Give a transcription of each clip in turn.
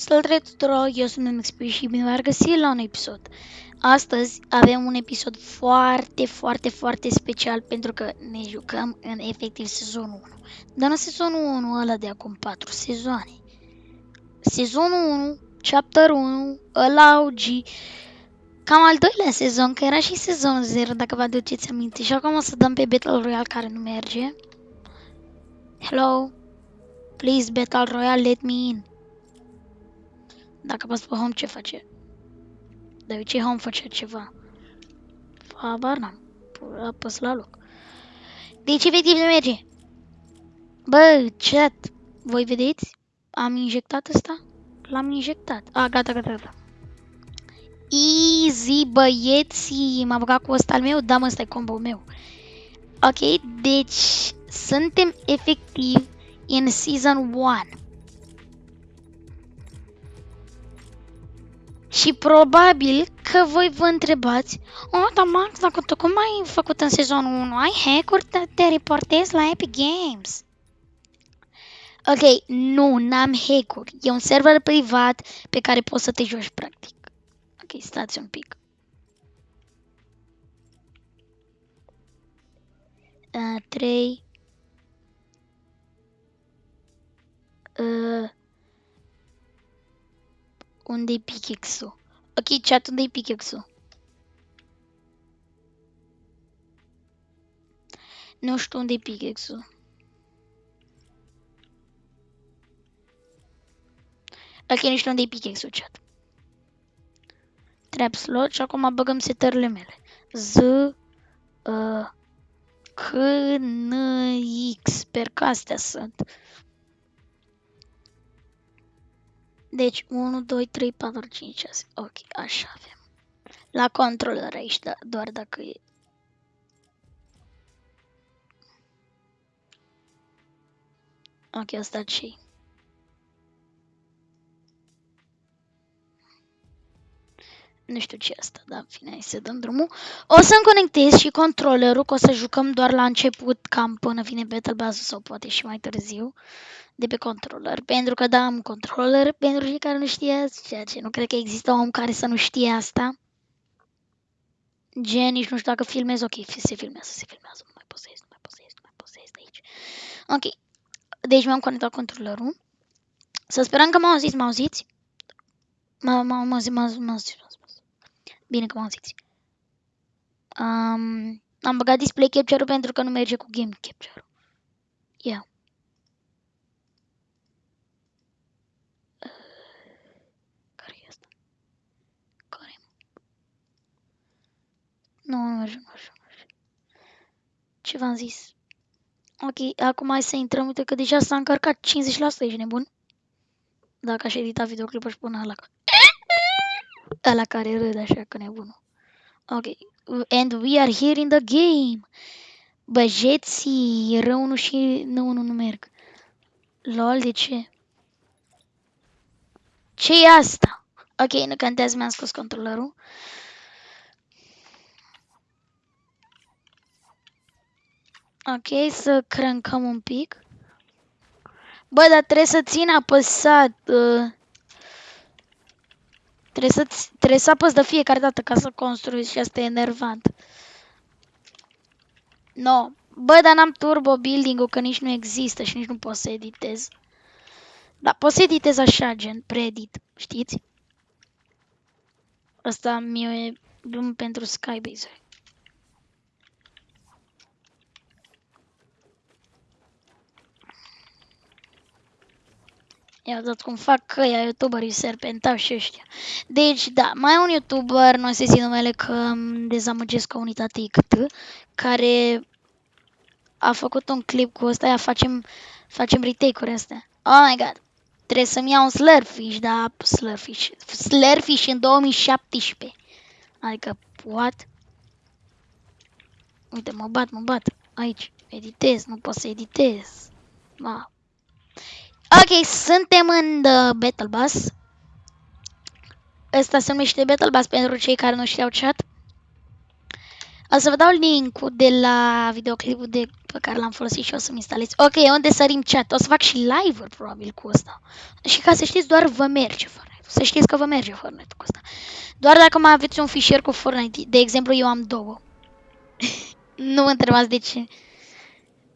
Salutare tuturor, eu sunt MXP și bine v-am găsit la un episod. Astăzi avem un episod foarte, foarte, foarte special pentru că ne jucăm în efectiv sezonul 1. Dar în sezonul 1 ăla de acum 4 sezoane. Sezonul 1, chapter 1, ăla OG, cam al doilea sezon, că era și sezonul 0, dacă vă aduceți aminte. Și acum o să dăm pe Battle Royale care nu merge. Hello? Please, Battle Royale, let me in. Dacă apăs pe home, ce face? De obicei home face ceva. Habar n-am. Apăs la loc. Deci efectiv nu merge. Bă, chat. Voi vedeți? Am injectat ăsta? L-am injectat. A, gata, gata, gata. Easy, băieții. M-am băgat cu ăsta al meu? Da, mă, ăsta e combo meu. Ok, deci suntem efectiv în season 1. Și probabil că voi vă întrebați Oh, dar Max, dacă tu cum ai făcut în sezonul 1? Ai hack-uri, te, te reportezi la Epic Games. Ok, nu, n-am hack-uri. E un server privat pe care poți să te joci practic. Ok, stați un pic. Uh, 3 uh, unde-i pickaxe-ul? Ok, chat, unde-i pickaxe-ul? Nu știu unde-i pickaxe-ul. Ok, nu știu unde-i pickaxe-ul, chat. Trap slot și acum băgăm setările mele. Z, uh, C, N, X, sper că astea sunt. Deci 1, 2, 3, 4, 5, 6. Ok, așa avem. La controller aici, da, doar dacă e. Ok, asta ce Nu știu ce asta, dar în fine, hai să dăm drumul. O să-mi conectez și controllerul, că o să jucăm doar la început, cam până vine Battle Pass sau poate și mai târziu de pe controller, pentru că da, am controller, pentru cei care nu știați, ceea ce nu cred că există om care să nu știe asta. Gen, nici nu știu dacă filmez, ok, se filmează, se filmează, nu mai posez, nu mai posez, nu mai posez de aici. Ok, deci mi-am conectat controllerul. Să sperăm că m-au auzit, m-au auzit? M-au auzit, m-au auzit, Bine că m-au auzit. Um, am băgat display capture-ul pentru că nu merge cu game capture-ul. Yeah. Nu, nu merge, nu merge, nu merge. Ce v-am zis? Ok, acum hai să intrăm, uite că deja s-a încărcat 50%, ești nebun? Dacă aș edita videoclipul și până ăla. Ăla care râde așa că nebunul. Ok, and we are here in the game. Băjeții, rău nu și nu, nu, nu merg. Lol, de ce? ce e asta? Ok, nu contează, mi-am scos controlerul. Ok, să crâncăm un pic. Bă, dar trebuie să țin apăsat. Uh, trebuie, să, trebuie să apăs de fiecare dată ca să construiesc și asta e enervant. No. Bă, dar n-am turbo building-ul că nici nu există și nici nu pot să editez. Dar pot să editez așa, gen, preedit, știți? Asta mi-e drum pentru Skybase. Ia dat cum fac că ea youtuberii serpentau și ăștia. Deci, da, mai un youtuber, nu se zi numele că îmi dezamăgesc comunitatea ICT, care a făcut un clip cu ăsta, ia facem, facem retake-uri astea. Oh my god. Trebuie să-mi iau un Slurfish, da, Slurfish. Slurfish în 2017. Adică, what? Uite, mă bat, mă bat. Aici, editez, nu pot să editez. Ma. Ok, suntem în The Battle Bus. Ăsta se numește Battle Bus pentru cei care nu știau chat. O să vă dau link-ul de la videoclipul de, pe care l-am folosit și o să-mi instalez. Ok, unde sărim chat? O să fac și live-uri probabil cu asta. Și ca să știți, doar vă merge Fortnite. Să știți că vă merge Fortnite cu asta. Doar dacă mai aveți un fișier cu Fortnite. De exemplu, eu am două. nu mă întrebați de ce.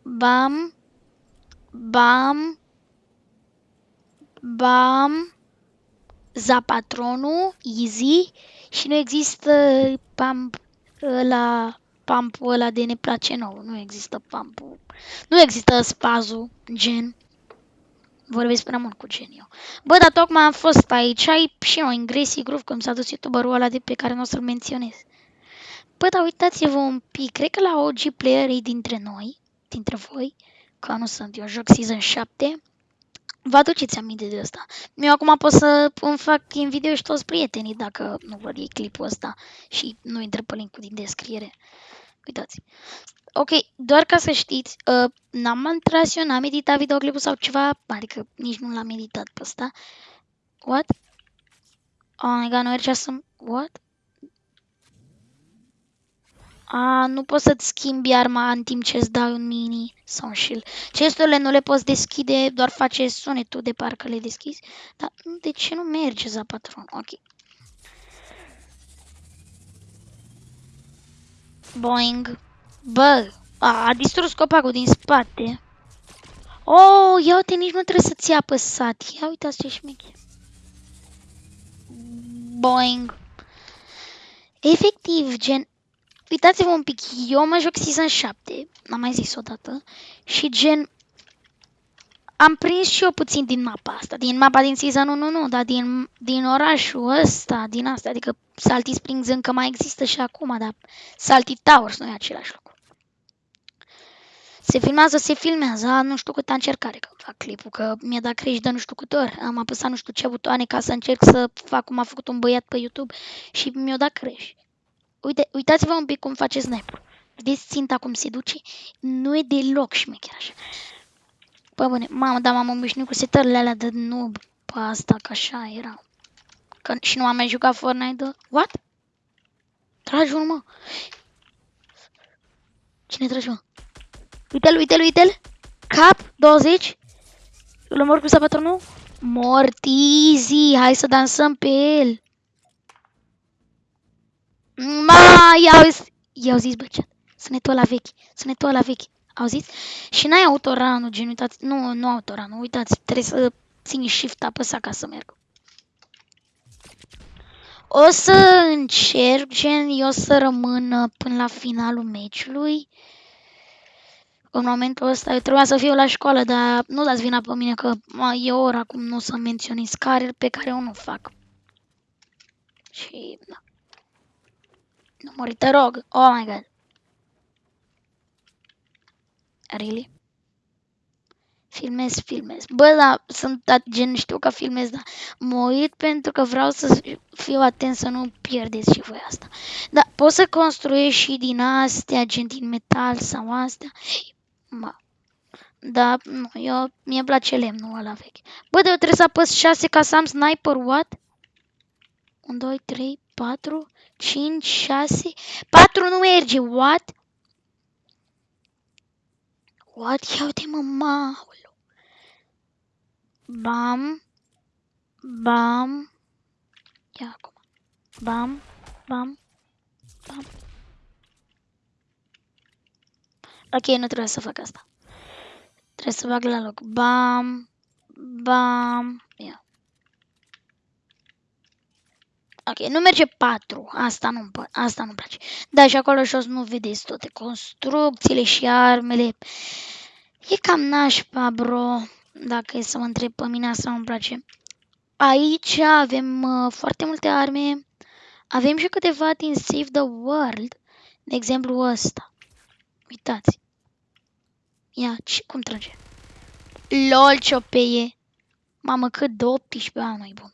Bam. Bam. Bam. Zapatronul. Easy. Și nu există pump ăla, pumpul ăla de ne place nou. Nu există pumpul. Nu există spazul, gen. Vorbesc prea mult cu gen eu. Bă, dar tocmai am fost aici ai și noi în Gracie Groove, cum s-a dus youtuberul ăla de pe care nu o să-l menționez. Bă, dar uitați-vă un pic, cred că la OG playerii dintre noi, dintre voi, că nu sunt, eu joc Season 7, Vă aduceți aminte de asta. Eu acum pot să îmi fac în video și toți prietenii dacă nu văd ei clipul ăsta și nu intră pe linkul din descriere. Uitați. Ok, doar ca să știți, uh, n-am intrat eu, n-am editat videoclipul sau ceva, adică nici nu l-am editat pe ăsta. What? Oh my god, nu mergea să... What? A, nu poți să-ți schimbi arma în timp ce îți dai un mini sau un shield. Chesturile nu le poți deschide, doar face sunetul de parcă le deschizi. Dar de ce nu merge za patron? Ok. Boing. Bă, a, a distrus copacul din spate. Oh, ia uite, nici nu trebuie să-ți apăsat. Ia uitați ce șmecher. Boing. Efectiv, gen, uitați-vă un pic, eu mă joc Season 7, am mai zis odată, și gen, am prins și eu puțin din mapa asta, din mapa din Season 1, nu, dar din, din orașul ăsta, din asta, adică Salty Springs încă mai există și acum, dar Salty Towers nu e același lucru. Se filmează, se filmează, nu știu cât încercare că fac clipul, că mi-a dat crești de nu știu câte ori. Am apăsat nu știu ce butoane ca să încerc să fac cum a făcut un băiat pe YouTube și mi-a dat crești. Uite, uitați-vă un pic cum face snap Vedeți ținta cum se duce? Nu e deloc șmecher așa. Păi bune, mamă, da, m-am obișnuit cu setările alea de noob pe asta, că așa era. Că și nu am mai jucat Fortnite de... What? Tragi mă. Cine tragi, mă? Uite-l, uite-l, uite-l. Cap, 20. Îl omor cu sabatonul? Mortizi, hai să dansăm pe el. Ma, i-au, i-au zis, bă, ce? Sunetul la vechi, sunetul la vechi. Auziți? Și n-ai autoranul, gen, uitați, nu, nu autoranul, uitați, trebuie să țin shift apăsa ca să merg. O să încerc, gen, eu să rămân până la finalul meciului. În momentul ăsta eu trebuia să fiu la școală, dar nu dați vina pe mine că e ora acum nu o să menționez care pe care eu nu fac. Și, da. Nu mori, te rog. Oh my god. Really? Filmez, filmez. Bă, da, sunt gen, știu că filmez, dar mă uit pentru că vreau să fiu atent să nu pierdeți și voi asta. Da, poți să construiești și din astea, gen din metal sau astea. Ma. Da, nu, eu, mie place lemnul ăla vechi. Bă, dar eu trebuie să apăs 6 ca să am sniper, what? 1, 2, 3, 4, 5, 6, 4 nu merge, what? What? Ia uite mă, maulu. Bam, bam, ia acum, bam, bam, bam. Ok, nu trebuie să fac asta. Trebuie să bag la loc. Bam, bam, ia. Ok, nu merge 4. Asta nu asta nu-mi place. Da, și acolo jos nu vedeți toate construcțiile și armele. E cam nașpa, bro. Dacă e să mă întreb pe mine, asta nu-mi place. Aici avem uh, foarte multe arme. Avem și câteva din Save the World. De exemplu ăsta. Uitați. Ia, ce, cum trage? LOL, ce OP e. Mamă, cât de 18 ani, e bun.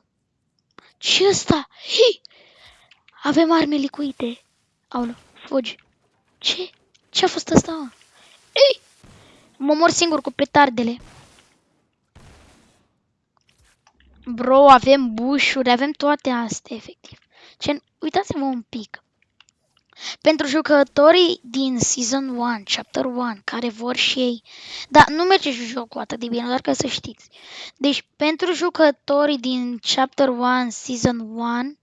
Ce ăsta? Hei! Avem arme licuite. Aoleu, fugi. Ce? Ce a fost asta? Ei! Mă mor singur cu petardele. Bro, avem bușuri, avem toate astea, efectiv. Ce? Uitați-vă un pic. Pentru jucătorii din Season 1, Chapter 1, care vor și ei, dar nu merge jocul atât de bine, doar ca să știți. Deci, pentru jucătorii din Chapter 1, Season 1,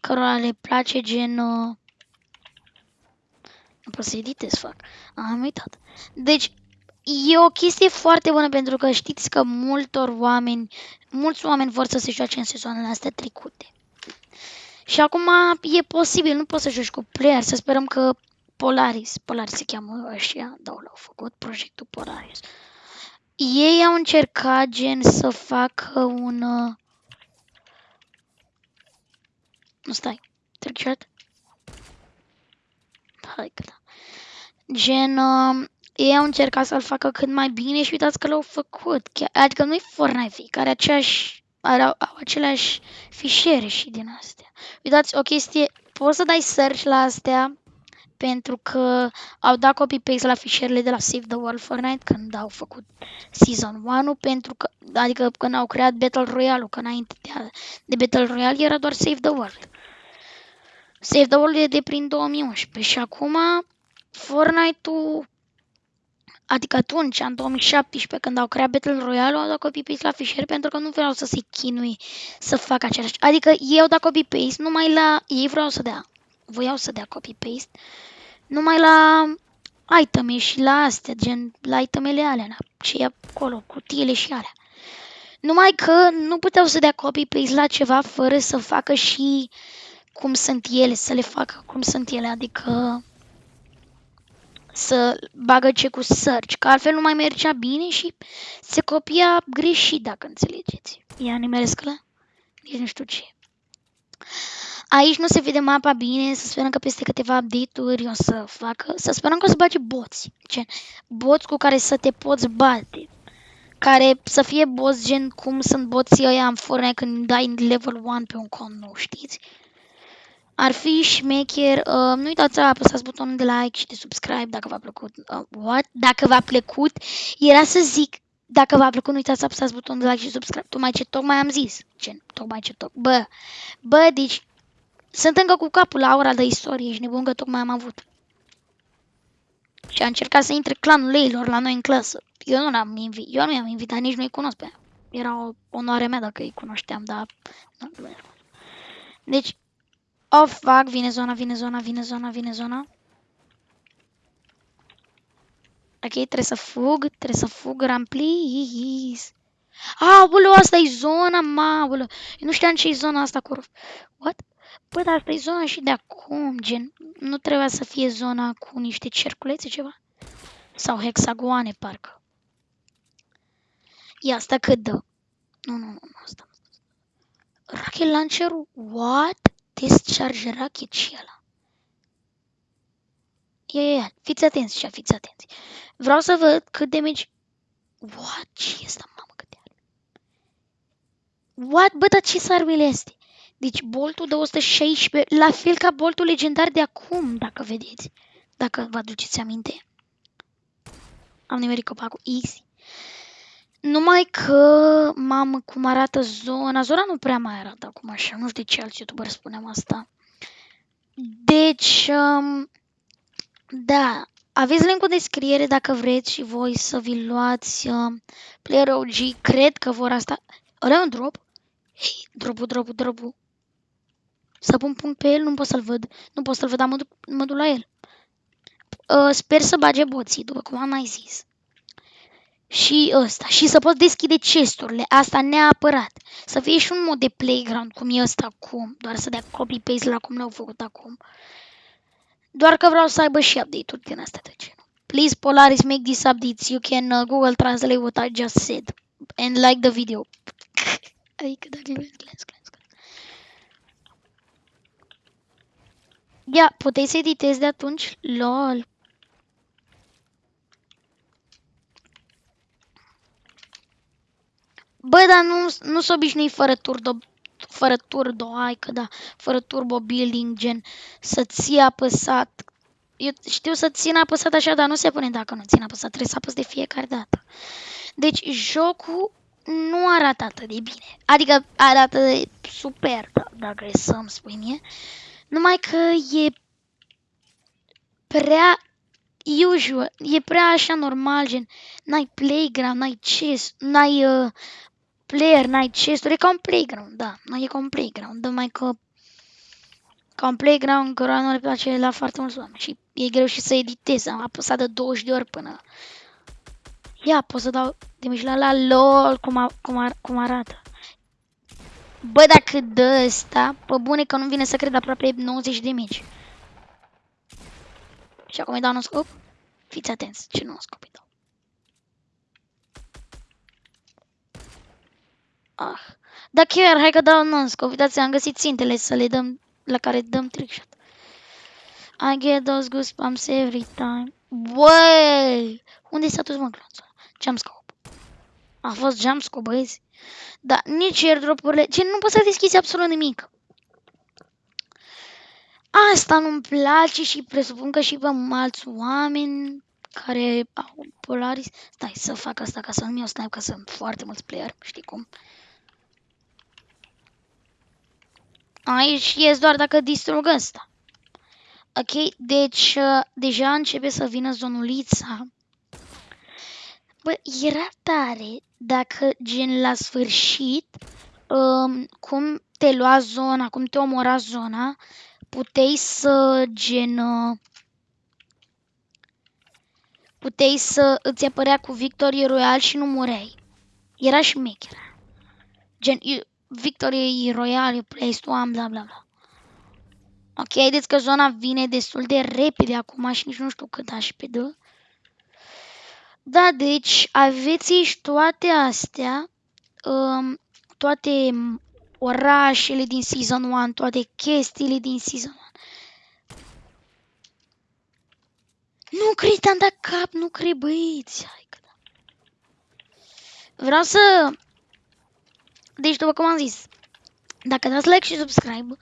cărora le place gen... Uh... Nu pot să editez, fac. Am uitat. Deci, e o chestie foarte bună pentru că știți că multor oameni, mulți oameni vor să se joace în sezoanele astea trecute. Și acum e posibil, nu poți să joci cu player, să sperăm că Polaris, Polaris se cheamă ăștia, da, l-au făcut, proiectul Polaris. Ei au încercat gen să facă un... Uh... Nu stai, trickshot? Hai că da. Gen, uh, ei au încercat să-l facă cât mai bine și uitați că l-au făcut. Chiar, adică nu-i Fortnite, care aceeași au, au aceleași fișiere și din astea. Uitați, o chestie, poți să dai search la astea pentru că au dat copy-paste la fișierele de la Save the World Fortnite când au făcut Season 1 pentru că, adică când au creat Battle Royale-ul, că înainte de, de Battle Royale era doar Save the World. Save the World e de prin 2011 și acum Fortnite-ul Adică atunci, în 2017, când au creat Battle Royale, au dat copy-paste la fișier pentru că nu vreau să se chinui să facă același. Adică ei au dat copy-paste numai la... Ei vreau să dea. Voiau să dea copy-paste numai la iteme și la astea, gen la itemele alea, și acolo, cutiile și alea. Numai că nu puteau să dea copy-paste la ceva fără să facă și cum sunt ele, să le facă cum sunt ele, adică să bagă ce cu search, că altfel nu mai mergea bine și se copia greșit, dacă înțelegeți. Ia nimeresc la? Nici nu știu ce. Aici nu se vede mapa bine, să sperăm că peste câteva update-uri o să facă, să sperăm că o să bage boți, gen, boți cu care să te poți bate, care să fie boți gen cum sunt boții ăia în Fortnite când dai level 1 pe un con nou, știți? Ar fi șmecher, uh, nu uitați să apăsați butonul de like și de subscribe dacă v-a plăcut. Uh, what? Dacă v-a plăcut, era să zic, dacă v-a plăcut, nu uitați să apăsați butonul de like și subscribe. Tocmai ce tocmai am zis. Ce? Tocmai ce toc. Bă, bă, deci sunt încă cu capul la ora de istorie și nebun că tocmai am avut. Și a încercat să intre clanul leilor la noi în clasă. Eu nu l-am invitat, eu nu i-am invitat, nici nu-i cunosc pe ea. Era o onoare mea dacă îi cunoșteam, dar... Deci, Oh, fuck, vine zona, vine zona, vine zona, vine zona. Ok, trebuie să fug, trebuie să fug, run, please. Aoleu, asta e zona, mă, Eu nu știam ce e zona asta cu... What? Bă, dar asta e zona și de acum, gen. Nu trebuia să fie zona cu niște cerculețe, ceva? Sau hexagoane, parcă. Ia, asta cât dă? Nu, nu, nu, asta. Rocket launcher-ul? What? Discharge rocket și ăla. Ia, ia, ia, fiți atenți și fiți atenți. Vreau să văd cât damage... What? Ce este, mamă, cât de are? What? Bă, dar ce armele este? Deci boltul de 116, la fel ca boltul legendar de acum, dacă vedeți. Dacă vă aduceți aminte. Am nimerit copacul easy. Numai că, mamă, cum arată zona, zona nu prea mai arată acum așa, nu știu de ce alți youtuberi spunem asta. Deci, um, da, aveți linkul de descriere dacă vreți și voi să vi luați um, Player OG, cred că vor asta. Ăla un drop? Hei, dropul, dropul, dropul. Să pun punct pe el, nu pot să-l văd. Nu pot să-l văd, dar mă duc, mă duc la el. Uh, sper să bage boții, după cum am mai zis și ăsta. Și să poți deschide chesturile. Asta neapărat. Să fie și un mod de playground cum e ăsta acum. Doar să dea copy-paste la cum l-au făcut acum. Doar că vreau să aibă și update-uri din astea de genul. Please Polaris make these updates. You can uh, Google Translate what I just said. And like the video. adică dacă glens, glens, glens. Ia, puteți să editezi de atunci? LOL. Bă, dar nu, nu s obișnui fără turbo, fără turbo, hai că da, fără turbo building, gen, să ții apăsat. Eu știu să țin apăsat așa, dar nu se pune dacă nu țin apăsat, trebuie să apăs de fiecare dată. Deci, jocul nu arată atât de bine. Adică arată super, da, dacă e să-mi spui mie. Numai că e prea usual, e prea așa normal, gen, n-ai playground, n-ai chest, n-ai uh, player, n-ai chest e ca un playground, da, nu e ca un playground, mai că ca un playground cărora nu le place la foarte mulți oameni și e greu și să editez, am apăsat de 20 de ori până Ia, pot să dau de la la LOL cum, a, cum, ar, cum arată. Bă, dacă dă ăsta, pe bune că nu vine să cred aproape 90 de mici. Și acum îi dau un scop? Fiți atenți, ce nu scop îi dau. Ah. Da chiar, hai că dau un scop. Uitați, am găsit țintele să le dăm, la care dăm trickshot. I get those goosebumps every time. Băi! Unde s-a dus mă glonțul? Jumpscope. A fost jumpscope, băieți. Dar nici airdrop-urile... Ce nu poți să deschizi absolut nimic. Asta nu-mi place și presupun că și pe alți oameni care au Polaris... Stai să fac asta ca să nu-mi iau snipe, că sunt foarte mulți player, știi cum. Aici ies doar dacă distrug ăsta. Ok, deci uh, deja începe să vină zonulița. Bă, era tare dacă gen la sfârșit, um, cum te lua zona, cum te omora zona, puteai să gen... Uh, puteai să îți apărea cu Victorie Royal și nu mureai. Era șmecher. Gen, Victorie Royal, place to am, bla bla bla. Ok, haideți că zona vine destul de repede acum și nici nu știu cât aș pe dă. Da, deci aveți aici toate astea, um, toate orașele din Season 1, toate chestiile din Season 1. Nu cred, am dat cap, nu cred, băieți. Hai că da. Vreau să... Deci, după cum am zis, dacă dați like și subscribe,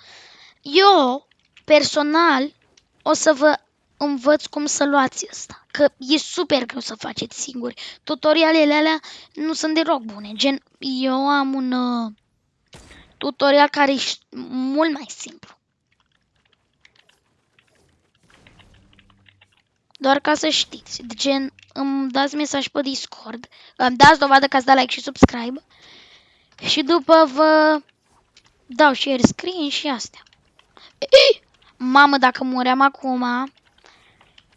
eu, personal, o să vă învăț cum să luați asta. Că e super greu să faceți singuri. Tutorialele alea nu sunt deloc bune. Gen, eu am un uh, tutorial care e mult mai simplu. Doar ca să știți. Gen, îmi dați mesaj pe Discord. Îmi dați dovadă că ați dat like și subscribe. Și după vă dau share screen și astea. Mamă, dacă muream acum,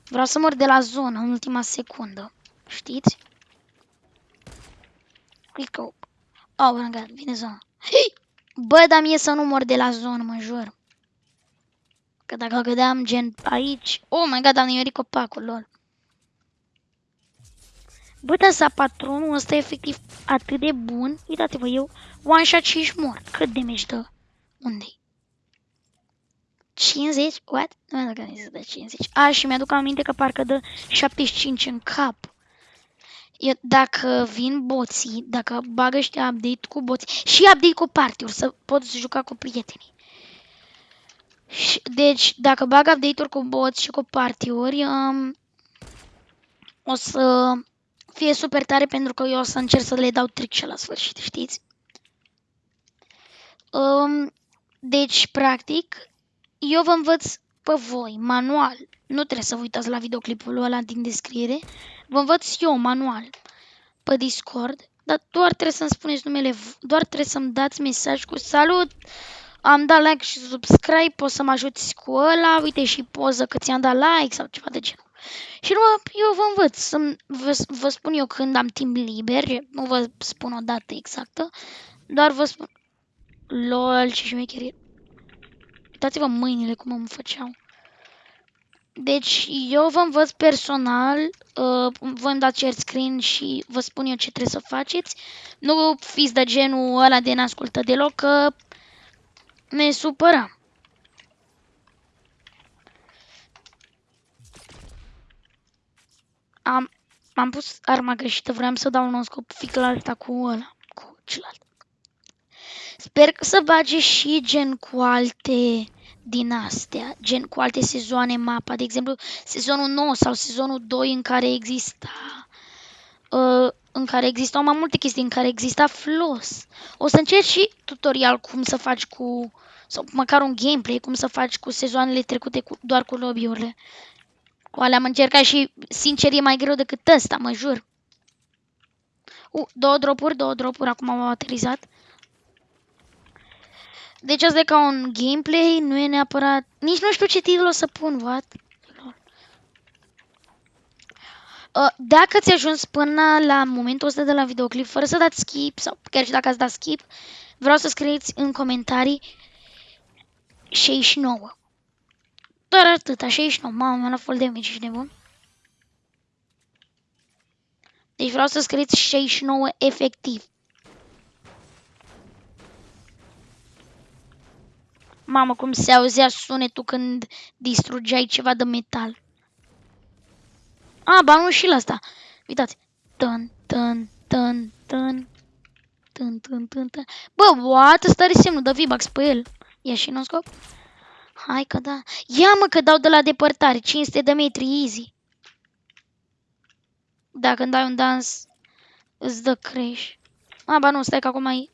Vreau să mor de la zonă în ultima secundă. Știți? Click up. Oh my god, vine zona. Hei! Bă, dar mie să nu mor de la zonă, mă jur. Că dacă gădeam gen aici... Oh my god, am nimerit copacul, lol. Bă, dar sa patronul ăsta e efectiv atât de bun. Uitați-vă, eu one shot și mor. Cât damage dă? Unde-i? 50? What? Nu mi-aduc aminte să dă 50. A, și mi-aduc aminte că parcă dă 75 în cap. Eu, dacă vin boții, dacă bagă ăștia update cu boții și update cu party să poți juca cu prietenii. Deci, dacă bag update-uri cu boți și cu party-uri, um, o să fie super tare pentru că eu o să încerc să le dau trick la sfârșit, știți? Um, deci, practic, eu vă învăț pe voi, manual. Nu trebuie să vă uitați la videoclipul ăla din descriere. Vă învăț eu, manual, pe Discord. Dar doar trebuie să-mi spuneți numele, doar trebuie să-mi dați mesaj cu salut, am dat like și subscribe, poți să mă ajuți cu ăla, uite și poză că ți-am dat like sau ceva de genul. Și nu, eu vă învăț, să vă, vă spun eu când am timp liber, nu vă spun o dată exactă, doar vă spun LOL și șmecherie. Uitați-vă mâinile cum îmi făceau. Deci eu vă învăț personal, uh, vă îmi dați share screen și vă spun eu ce trebuie să faceți. Nu fiți de genul ăla de n-ascultă deloc, că ne supărăm. Am, am pus arma greșită, vreau să dau un scop fix la alta cu ăla, cu celălalt. Sper să bage și gen cu alte din astea, gen cu alte sezoane mapa, de exemplu sezonul 9 sau sezonul 2 în care exista uh, în care existau mai multe chestii, în care exista floss. O să încerc și tutorial cum să faci cu, sau măcar un gameplay, cum să faci cu sezoanele trecute cu, doar cu lobby-urile. Cu alea am încercat și, sincer, e mai greu decât ăsta, mă jur. Uh, două dropuri, două dropuri, acum au aterizat. Deci asta e ca un gameplay, nu e neapărat... Nici nu știu ce titlu o să pun, what? Uh, dacă ți-a ajuns până la momentul ăsta de la videoclip, fără să dați skip, sau chiar și dacă ați dat skip, vreau să scrieți în comentarii 69. Doar atâta, 69. Mamă, mi-a luat full damage, ești nebun? Deci vreau să scrieți 69 efectiv. Mamă, cum se auzea sunetul când distrugeai ceva de metal. A, ba nu și la asta. Uitați. Tân, tân, tân, tân. Tân, tân, tân, tân. Bă, what? Ăsta are semnul de V-Bucks pe el. Ia și nu scop. Hai că da. Ia mă că dau de la depărtare. 500 de metri, easy. Da, când ai un dans, îți dă crash. A, ba nu, stai că acum ai...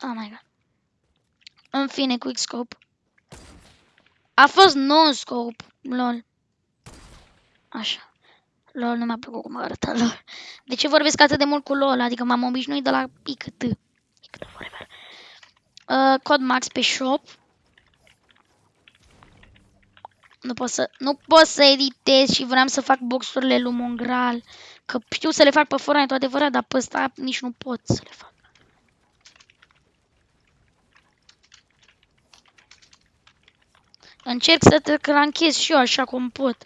Oh my god. În fine, quick scope. A fost non-scope. Lol. Așa. LOL nu mi-a plăcut cum arăta LOL. De ce vorbesc atât de mult cu LOL? Adică m-am obișnuit de la pică Uh, cod max pe shop. Nu pot să, nu pot să editez și vreau să fac boxurile lui Mongral. Că știu să le fac pe Fortnite, adevărat, dar pe ăsta nici nu pot să le fac. Încerc să te cranchez și eu așa cum pot.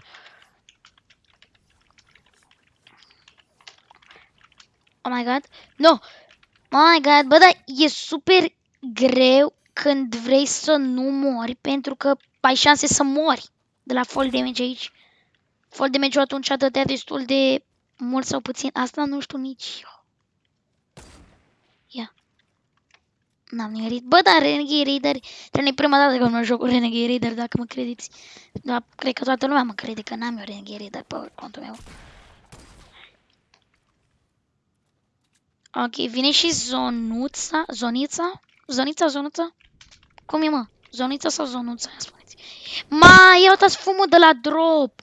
Oh my god. No. Oh my god, bă, dar e super greu când vrei să nu mori pentru că ai șanse să mori de la fall damage aici. Fall damage atunci dădea destul de mult sau puțin. Asta nu știu nici eu. Ia. N-am nimerit. Bă, dar Renegade Raider, trebuie prima dată că mă joc cu Renegade Raider, dacă mă credeți. Dar cred că toată lumea mă crede că n-am eu Renegade Raider pe contul meu. Ok, vine și zonuța, zonița, zonița, zonuța? Cum e, mă? Zonița sau zonuța, spuneți. Ma, ia uitați fumul de la drop.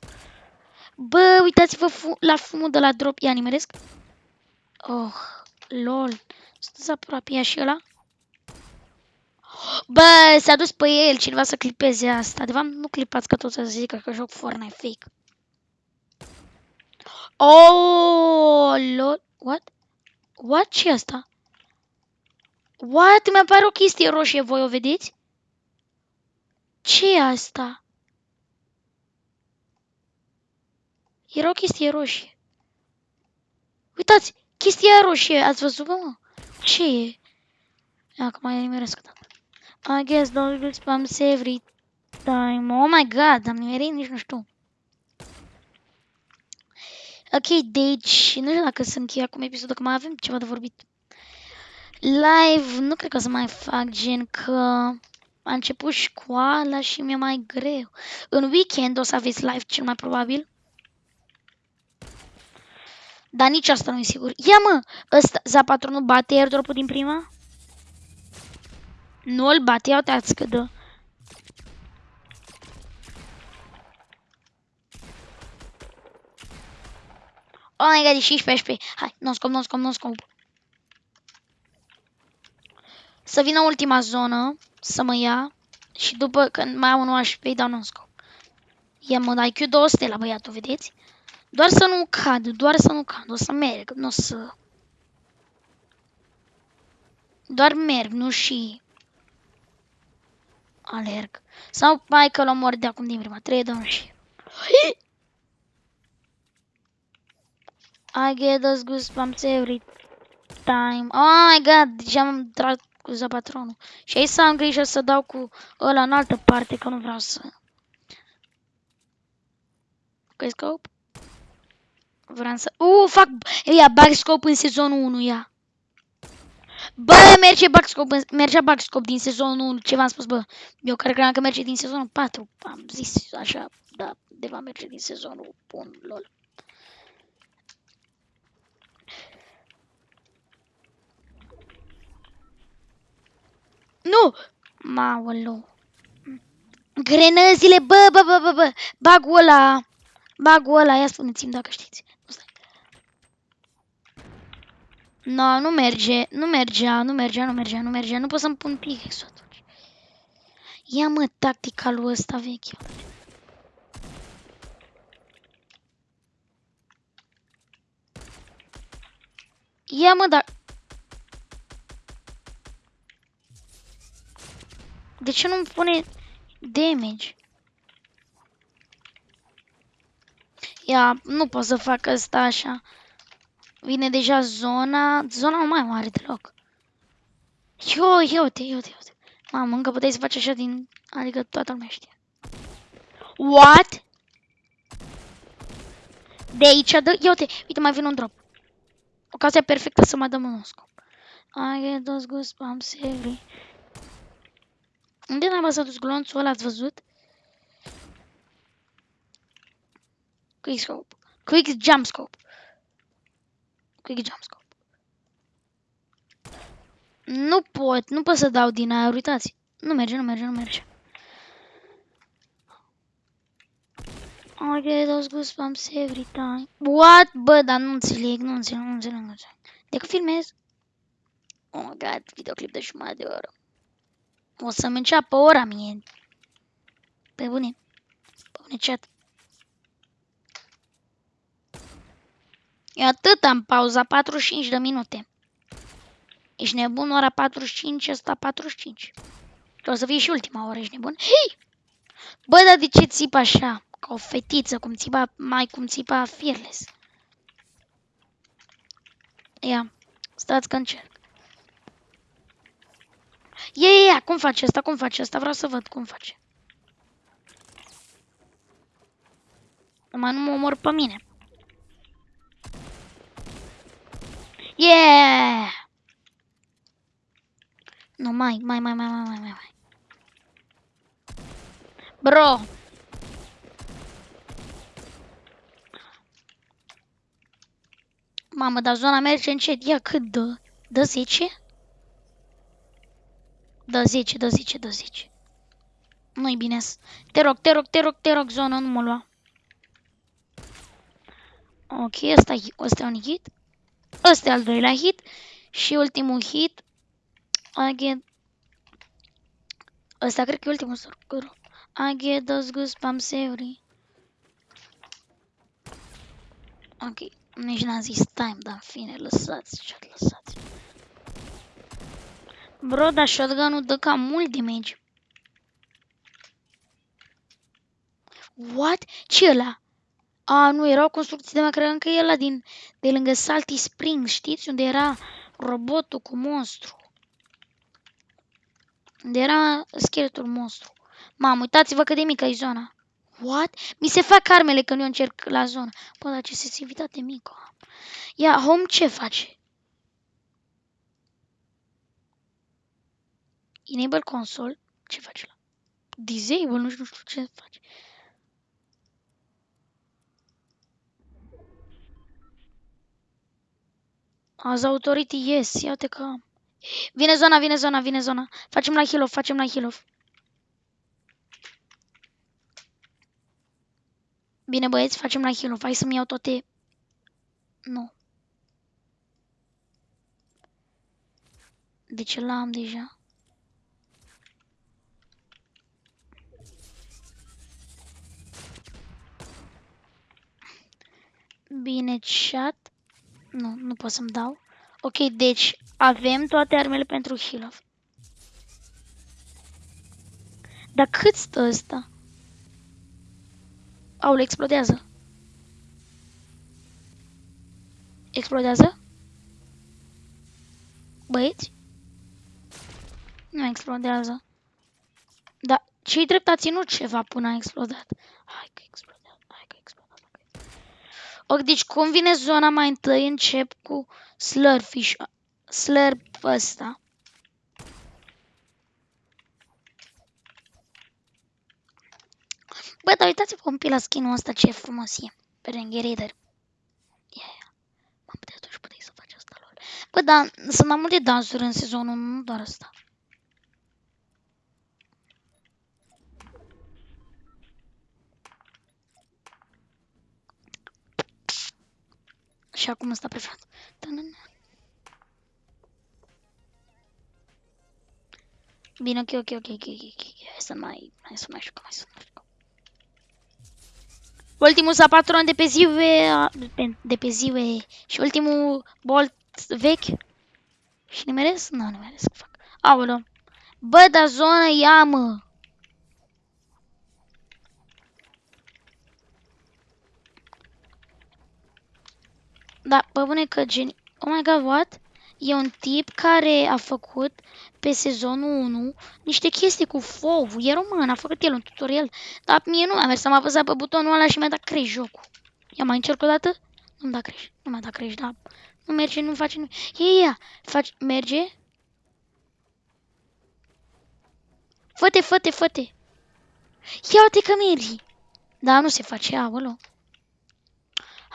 Bă, uitați-vă fu la fumul de la drop. Ia, nimeresc. Oh, lol. Sunteți aproape, ia și ăla. Bă, s-a dus pe el cineva să clipeze asta. De fapt, nu clipați că tot să zică că joc Fortnite fake. Oh, lol. What? What? ce asta? What? Mi apare o chestie roșie, voi o vedeți? ce e asta? Era o chestie roșie. Uitați, chestia roșie, ați văzut, mă? Ce e? Acum mai nimeresc. I guess those spams every time. Oh my god, am nimerit, nici nu știu. Ok, deci, nu știu dacă să închei acum episodul, că mai avem ceva de vorbit. Live, nu cred că o să mai fac, gen că a început școala și mi-e mai greu. În weekend o să aveți live, cel mai probabil. Dar nici asta nu e sigur. Ia mă, ăsta, Zapatronul bate airdrop-ul din prima? Nu îl bate, ia uitați că dă. Oh my god, e 16 HP. Hai, nu scop, nu scop, nu scop. Să vină ultima zonă, să mă ia. Și după când mai am un HP, dau nu scop. Ia mă, dai Q 200 la băiatul, vedeți? Doar să nu cad, doar să nu cad, o să merg, nu o să... Doar merg, nu și... Alerg. Sau mai că l mor de acum din prima, 3, 2, și... I get those goosebumps every time. Oh my god, deja am trat cu zapatronul. Și aici să am grijă să dau cu ăla în altă parte, că nu vreau să... Ok, scope? Vreau să... Uh, fac... Ia, bag scope în sezonul 1, ia. Bă, merge bug scope, mergea bug scope din sezonul 1, ce v-am spus, bă. Eu cred că merge din sezonul 4, am zis așa, da, de va merge din sezonul 1, lol. Nu! Maolo. Grenăzile, bă, bă, bă, bă, bă, bagul ăla, bagul ăla, ia spuneți-mi dacă știți. Nu stai. No, nu merge, nu mergea, nu mergea, nu mergea, nu mergea, nu pot să-mi pun pickaxe atunci. Ia mă tactica lui ăsta vechi. Ia mă, dar... De ce nu-mi pune damage? Ia, nu pot să fac asta așa. Vine deja zona, zona nu mai mare deloc. Yo, ia uite, ia uite, ia uite. Mamă, încă puteai să faci așa din... Adică toată lumea știe. What? De aici, dă... Ia uite, uite, mai vine un drop. Ocazia perfectă să mă dăm un scop. I get those goosebumps every... Unde n-am s-a dus glonțul ăla, ați văzut? Quick scope. Quick jump scope. Quick jump scope. Nu pot, nu pot să dau din aer, uitați. Nu merge, nu merge, nu merge. I get those goosebumps every time. What? Bă, dar nu înțeleg, nu înțeleg, nu înțeleg, nu înțeleg. De că filmez? Oh my god, videoclip de jumătate de oră. O să-mi înceapă ora mie. Pe bune. Pe bune chat. E atât am pauza, 45 de minute. Ești nebun, ora 45, ăsta 45. O să fie și ultima oră, ești nebun? Hei! Bă, dar de ce țip așa? Ca o fetiță, cum țipa, mai cum țipa Fearless. Ia, stați că încerc. Ia, ia, ia, cum face asta, cum face asta? Vreau să văd cum face. Numai nu mă omor pe mine. Yeah! Nu, mai, mai, mai, mai, mai, mai, mai. Bro! Mamă, dar zona merge încet. Ia cât dă? Dă 10? Dă 10, dă 10, dă 10. Nu-i bine. Te rog, te rog, te rog, te rog, zona, nu mă lua. Ok, ăsta, ăsta e un hit. Ăsta e al doilea hit. Și ultimul hit. Again. Ăsta cred că e ultimul scor. I get those goosebumps every. Ok, nici n-am zis time, dar în fine, lăsați, ce lăsați. Bro, dar shotgun-ul dă cam mult damage. What? ce ăla? A, nu, erau construcții de mai credeam că e ăla din, de lângă Salty Springs, știți? Unde era robotul cu monstru. Unde era scheletul monstru. Mamă, uitați-vă cât de mică e zona. What? Mi se fac armele când eu încerc la zonă. Bă, dar ce sensibilitate mică. Ia, home ce face? Enable console. Ce face la? Disable, nu știu ce face. As authority, yes. Iată că... Vine zona, vine zona, vine zona. Facem la heal off, facem la heal off. Bine băieți, facem la heal off. Hai să-mi iau toate... Nu. De ce l-am deja? Bine, chat. Nu, nu pot să-mi dau. Ok, deci avem toate armele pentru heal -off. Dar cât stă ăsta? Aule, explodează. Explodează? Băieți? Nu explodează. Dar ce-i drept a ținut ceva până a explodat? Hai că explodează, hai că explodează. Ok, deci cum vine zona mai întâi, încep cu slurfish, slurp ăsta. Bă, dar uitați-vă un pic la skin-ul ăsta ce frumos e. Pe Rangerator. Ia, ia. Mă, de atunci puteai să faci asta lor. Bă, dar sunt mai multe dansuri în sezonul, nu doar asta. Și acum ăsta preferat. Tânân. Bine, ok, ok, ok, ok, ok, ok. Hai să mai, hai să mai jucăm, hai să mai jucăm. Ultimul sa patron de pe ziue, de, de pe ziue și ultimul bolt vechi. Și nimeresc? Nu, nimeresc, fac. Aoleu. Bă, dar zona ia, mă. Da, pe bune că geni... Oh my god, what? E un tip care a făcut pe sezonul 1 niște chestii cu FOV. E român, a făcut el un tutorial. Dar mie nu mi-a mers, am apăsat pe butonul ăla și mi-a dat crash jocul. Ia mai încerc o dată? Nu-mi da crash. Nu mi-a dat crash, da. Nu merge, nu face nimic. Ia, ia, faci, merge? Fă-te, fă-te, fă-te. Ia uite că mergi. Da, nu se face, aolo.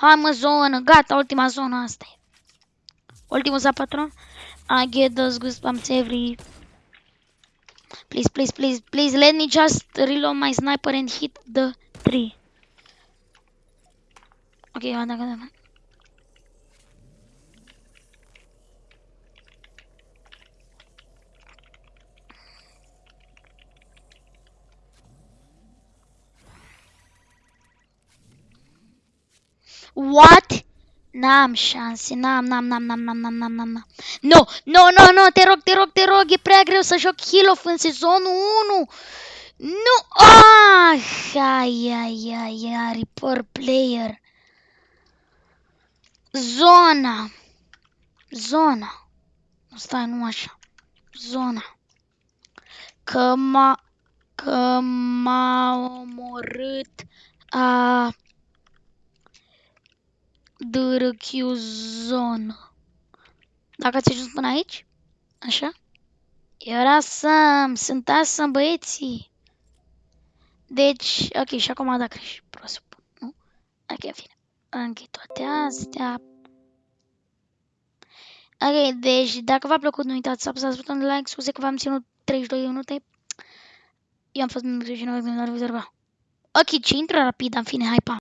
Hai mă, zonă, gata, ultima zonă asta e. Ultimul sa patron. I get those goosebumps every... Please, please, please, please, let me just reload my sniper and hit the tree. Ok, gata, gata, gata. What? N-am șanse, n-am, n-am, n-am, n-am, n-am, n-am, n-am, n-am, No, no, no, no, te rog, te rog, te rog, e prea greu să joc Heal în sezonul 1. Nu, ah, ai, ai, ai, ai, poor player. Zona. Zona. Stai, nu așa. Zona. Că m-a, că m-a omorât a... DRQ zonă. Dacă ați ajuns până aici, așa, era awesome, sunt awesome băieții. Deci, ok, și acum a dat creș, presupun, nu? Ok, în fine. Închid toate astea. Ok, deci dacă v-a plăcut, nu uitați să apăsați butonul de like, scuze că v-am ținut 32 minute. Eu am fost membru și nu vă Ok, ce intră rapid, în fine, hai, pa!